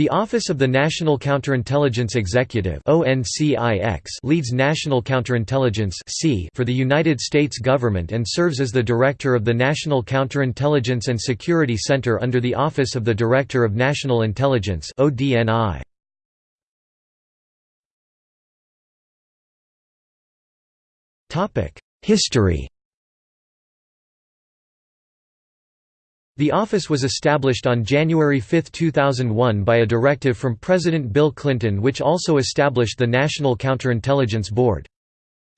The Office of the National Counterintelligence Executive leads National Counterintelligence for the United States government and serves as the Director of the National Counterintelligence and Security Center under the Office of the Director of National Intelligence History The office was established on January 5, 2001 by a directive from President Bill Clinton which also established the National Counterintelligence Board.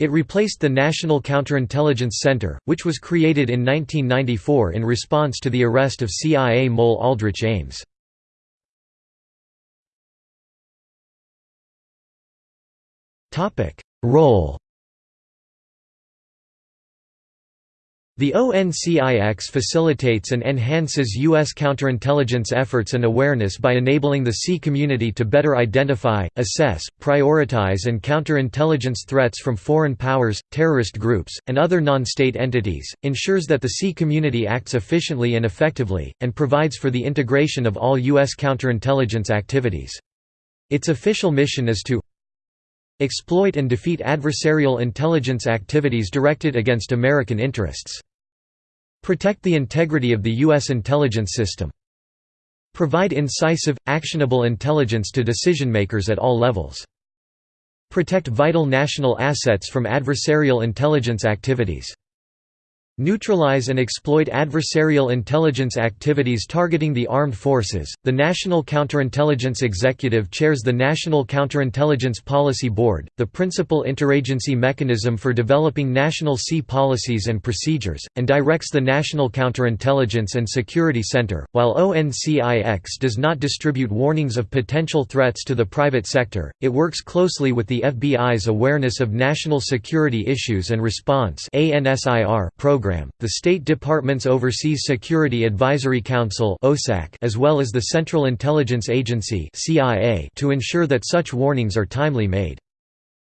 It replaced the National Counterintelligence Center, which was created in 1994 in response to the arrest of CIA mole Aldrich Ames. Role The ONCIX facilitates and enhances U.S. counterintelligence efforts and awareness by enabling the C community to better identify, assess, prioritize and counterintelligence threats from foreign powers, terrorist groups, and other non-state entities, ensures that the C community acts efficiently and effectively, and provides for the integration of all U.S. counterintelligence activities. Its official mission is to exploit and defeat adversarial intelligence activities directed against American interests. Protect the integrity of the U.S. intelligence system. Provide incisive, actionable intelligence to decision-makers at all levels. Protect vital national assets from adversarial intelligence activities. Neutralize and exploit adversarial intelligence activities targeting the armed forces. The National Counterintelligence Executive chairs the National Counterintelligence Policy Board, the principal interagency mechanism for developing national C policies and procedures, and directs the National Counterintelligence and Security Center. While ONCIX does not distribute warnings of potential threats to the private sector, it works closely with the FBI's Awareness of National Security Issues and Response program program, the State Department's Overseas Security Advisory Council as well as the Central Intelligence Agency to ensure that such warnings are timely made.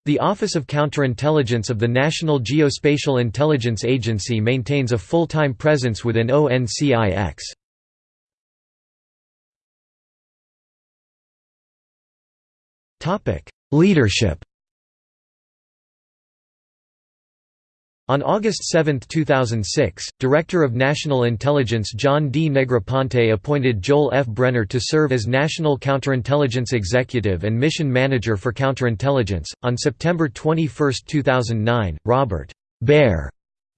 The Office of Counterintelligence of the National Geospatial Intelligence Agency maintains a full-time presence within ONCIX. Leadership On August 7, 2006, Director of National Intelligence John D. Negroponte appointed Joel F. Brenner to serve as National Counterintelligence Executive and Mission Manager for Counterintelligence. On September 21, 2009, Robert Bear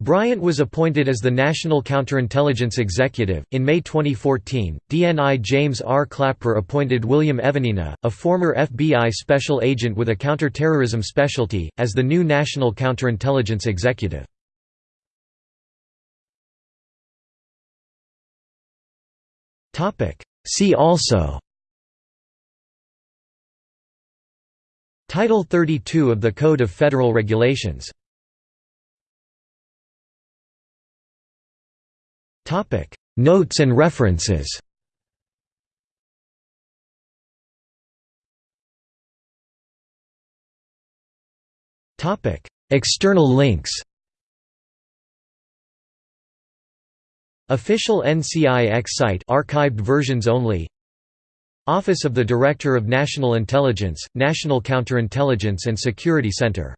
Bryant was appointed as the National Counterintelligence Executive. In May 2014, DNI James R. Clapper appointed William Evanina, a former FBI special agent with a counterterrorism specialty, as the new National Counterintelligence Executive. See also Title 32 of the Code of Federal Regulations Notes and references. External links. Official NCIX site archived versions only. Office of the Director of National Intelligence, National Counterintelligence and Security Center